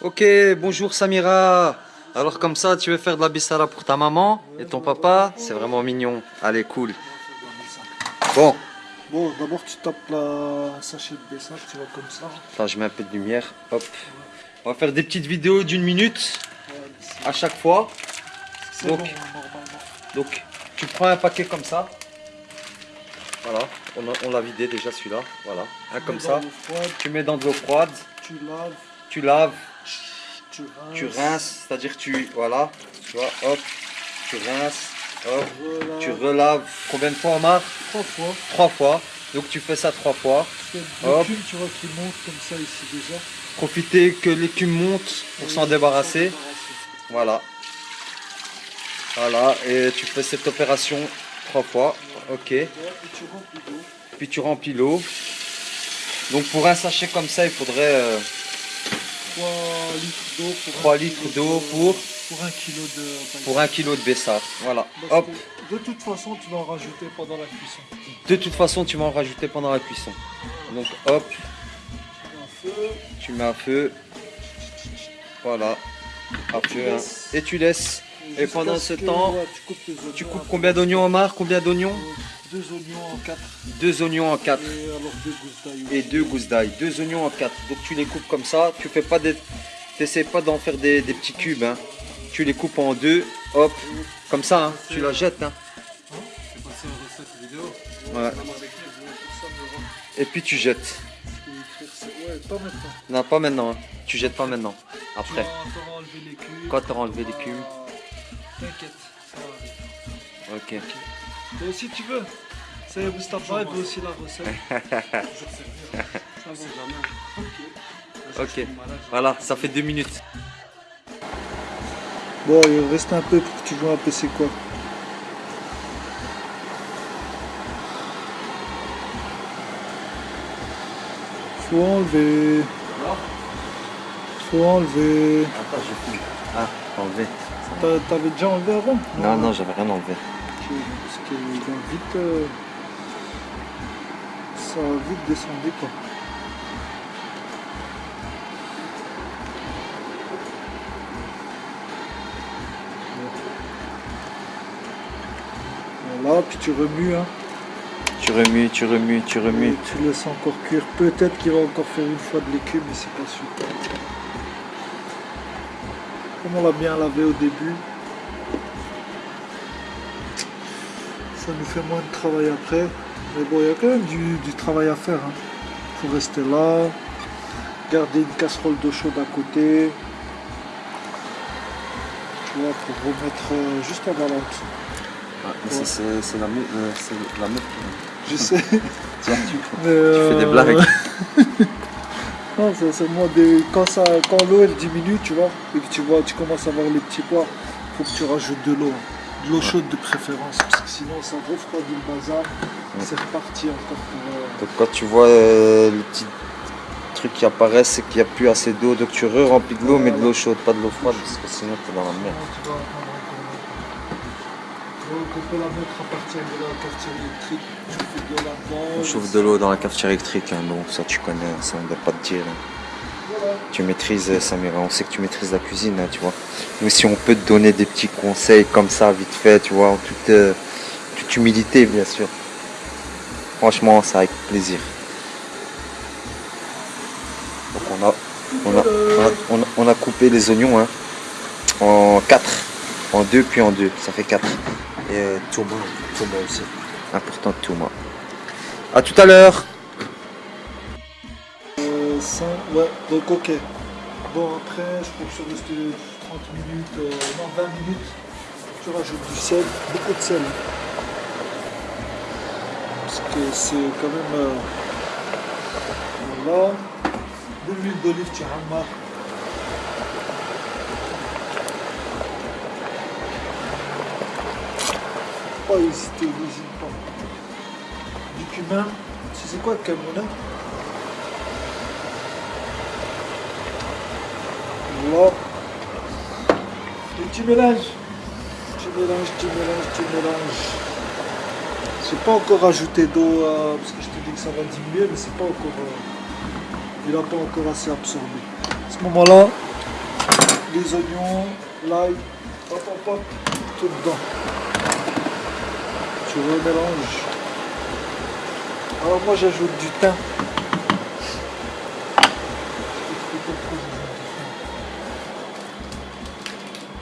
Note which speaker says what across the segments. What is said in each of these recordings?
Speaker 1: Ok, bonjour Samira. Alors comme ça, tu veux faire de la bissara pour ta maman et ton papa? C'est vraiment mignon. Allez, cool. Bon,
Speaker 2: Bon, d'abord tu tapes la sachet de Bessa, tu vois comme ça.
Speaker 1: attends, je mets un peu de lumière. Hop. On va faire des petites vidéos d'une minute à chaque fois.
Speaker 2: C'est
Speaker 1: Donc. Donc, tu prends un paquet comme ça. Voilà, on a- on l'a vidé déjà celui-là. Voilà, un comme ça. Tu mets dans de l'eau froide,
Speaker 2: tu laves,
Speaker 1: tu laves,
Speaker 2: tu rinces.
Speaker 1: tu rinces, c'est-à-dire tu. Voilà, tu vois, hop, tu rinces, hop,
Speaker 2: Voilà.
Speaker 1: tu relaves. Combien de fois, Omar
Speaker 2: Trois fois.
Speaker 1: Trois fois. Donc tu fais ça trois fois. Hop.
Speaker 2: tu vois, qui monte comme ça ici déjà.
Speaker 1: Profitez que l'écume monte pour s'en débarrasser. Voilà. Voilà, et tu fais cette opération trois fois. Ok.
Speaker 2: Et tu remplis d'eau.
Speaker 1: Puis tu remplis l'eau. Donc pour un sachet comme ça, il faudrait euh,
Speaker 2: 3 litres d'eau pour
Speaker 1: 3
Speaker 2: un
Speaker 1: litres d'eau
Speaker 2: de-
Speaker 1: pour,
Speaker 2: pour un kilo de
Speaker 1: pour un kilo de bessar. Voilà. Hop.
Speaker 2: de toute façon, tu vas en rajouter pendant la cuisson.
Speaker 1: De toute façon, tu vas en rajouter pendant la cuisson. Donc hop,
Speaker 2: Un feu,
Speaker 1: tu mets à feu. Voilà. À
Speaker 2: tu
Speaker 1: feu. hein. Et tu laisses. Et pendant ce temps,
Speaker 2: ouais, tu coupes tes oignons.
Speaker 1: Tu coupes
Speaker 2: un
Speaker 1: combien d'oignons, Omar? Combien d'oignons?
Speaker 2: Deux oignons en quatre.
Speaker 1: Deux oignons en quatre.
Speaker 2: Et alors deux gousses d'ail.
Speaker 1: Et deux gousses d'ail. Deux oignons en quatre. Donc tu les coupes comme ça. Tu fais pas des. T'essaies pas d'en faire des, des petits cubes. hein. Tu les coupes en deux. Hop. Comme ça. hein. Tu la jettes. hein. Ouais. Et puis tu jettes.
Speaker 2: Ouais, pas maintenant.
Speaker 1: Non, pas maintenant. hein. Tu jettes pas maintenant. Après. Quand tu auras enlevé l'écume.
Speaker 2: T'inquiète, ça va arriver.
Speaker 1: Ok.
Speaker 2: Toi aussi, tu veux Ça y est, Mustafa, il veut aussi la recette.
Speaker 3: Toujours servir.
Speaker 2: Ça va.
Speaker 3: jamais.
Speaker 2: Ok.
Speaker 1: Voilà, ça fait deux minutes.
Speaker 2: Bon, il reste un peu pour que tu vois un peu c'est quoi. Faut enlever. Faut enlever.
Speaker 1: Attends, je filme. Ah, enlevé.
Speaker 2: T'avais déjà enlevé avant
Speaker 1: Non, non, j'avais rien enlevé.
Speaker 2: Parce qu'il va vite. euh, Ça va vite descendre quoi. Voilà, puis tu remues. Hein.
Speaker 1: Tu remues, tu remues, tu
Speaker 2: Et
Speaker 1: remues.
Speaker 2: tu laisses encore cuire. Peut-être qu'il va encore faire une fois de l'écume, mais c'est pas sûr. Comme on l'a bien lavé au début, ça nous fait moins de travail après. Mais bon, il y a quand même du, du travail à faire. Il faut rester là, garder une casserole d'eau chaude à côté. Tu vois, pour remettre euh, juste en balance.
Speaker 1: Ah, c'est la, meuf- euh, la meuf
Speaker 2: Je sais.
Speaker 1: Tiens, tu,
Speaker 2: euh,
Speaker 1: tu fais des blagues.
Speaker 2: Non, c'est quand, ça... quand l'eau elle diminue, tu vois, et que tu vois, tu commences à voir les petits pois, faut que tu rajoutes de l'eau. hein. De l'eau chaude de préférence, parce que sinon ça refroidit le bazar. C'est reparti encore pour. euh,
Speaker 1: Donc quand tu vois euh, le petit truc qui apparaît, c'est qu'il n'y a plus assez d'eau. Donc tu re-remplis de l'eau, mais de l'eau chaude, pas de l'eau froide, parce que sinon t'es dans la merde.
Speaker 2: tu vas on peut la mettre à partir de la cafetière électrique, tu fais
Speaker 1: On chauffe de l'eau dans la cafetière électrique, hein, bon, ça tu connais, ça on ne doit pas te dire. hein. Tu maîtrises, euh, Samira, on sait que tu maîtrises la cuisine, hein, tu vois. Mais si on peut te donner des petits conseils comme ça, vite fait, tu vois, en toute, euh, toute humilité, bien sûr. Franchement, c'est avec plaisir. Donc on a, on a, on a, coupé les oignons hein, en 4, en 2 puis en 2, ça fait 4. Et euh, tourma, tourma aussi. Important tourma. A tout à l'heure
Speaker 2: Euh, ouais, donc ok. Bon, après, je pense que rester 30 minutes, euh, non, 20 minutes. Tu rajoutes du sel, beaucoup de sel. Parce que c'est quand même. euh, voilà. De l'huile d'olive, tu ramas. Pas hésiter, n'hésite pas. Cumin, tu sais quoi, cumin Voilà. Et tu mélanges. Tu mélanges, tu mélanges, tu mélanges. J'ai pas encore ajouté d'eau euh, parce que je te dis que ça va diminuer, mais c'est pas encore. euh, il n'a pas encore assez absorbé. À ce moment-là, les oignons, l'ail, hop hop hop, tout dedans. Tu remélanges. Alors moi j'ajoute du thym.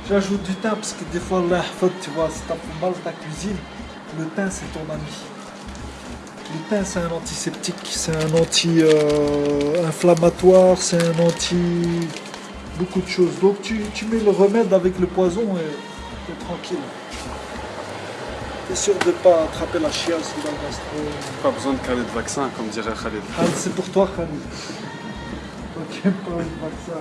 Speaker 2: J'ajoute du thym parce que des fois, là, tu vois, si t'as mal ta cuisine, le thym c'est ton ami. Le thym c'est un antiseptique, c'est un anti-inflammatoire, c'est un anti... beaucoup de choses. Donc tu, tu mets le remède avec le poison et t'es tranquille. T'es sûr de pas attraper la chiasse ou la gastro?
Speaker 3: Pas besoin de caler de vaccin, comme dirait Khalid.
Speaker 2: C'est pour toi Khalid. Toi qui aimes pas le vaccin.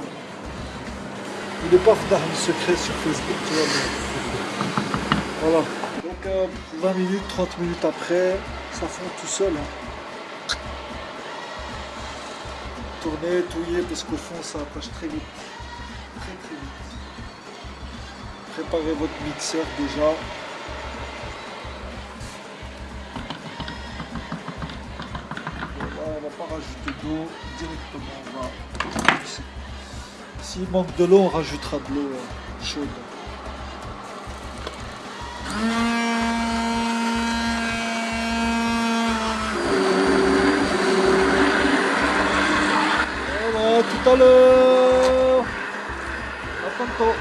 Speaker 2: Il n'est pas dans le secret sur Facebook, tu vois. mais- Voilà. Donc euh, 20 minutes, 30 minutes après, ça fond tout seul. hein. Tourner, touiller, parce qu'au fond ça attache très vite. Très très vite. Préparez votre mixeur déjà. Rajouter d'eau directement, on va. S'il manque de l'eau, on rajoutera de l'eau euh, chaude. Voilà, tout à l'heure. À tantôt.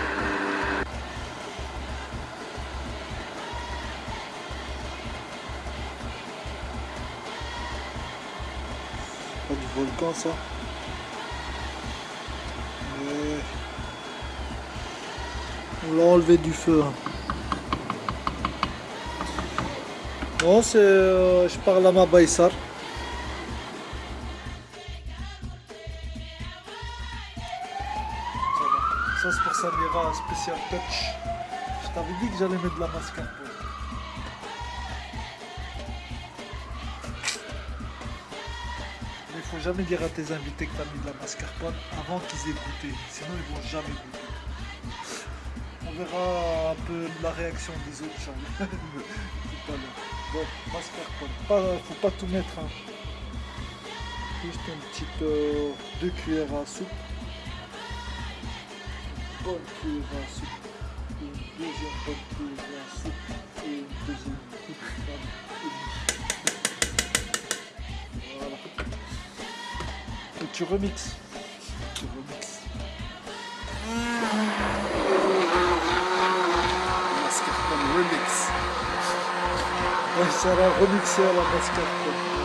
Speaker 2: Volcan ça. On l'a enlevé du feu. hein. Non, c'est. euh, je parle à ma Baïsar. Ça. Ça, c'est pour Samira, spécial touch. Je t'avais dit que j'allais mettre de la mascarpone. Faut jamais dire à tes invités que tu as mis de la mascarpone avant qu'ils aient goûté. Sinon, ils vont jamais goûter. On verra un peu la réaction des autres. Bon, mascarpone. Faut pas tout mettre. hein. Juste une petite euh, deux cuillères à soupe. Une bonne cuillère à soupe. Une deuxième bonne cuillère tu remixes. Tu remixes.
Speaker 3: Mascarpone Remix.
Speaker 2: Ouais, ça va remixer à la mascarpone.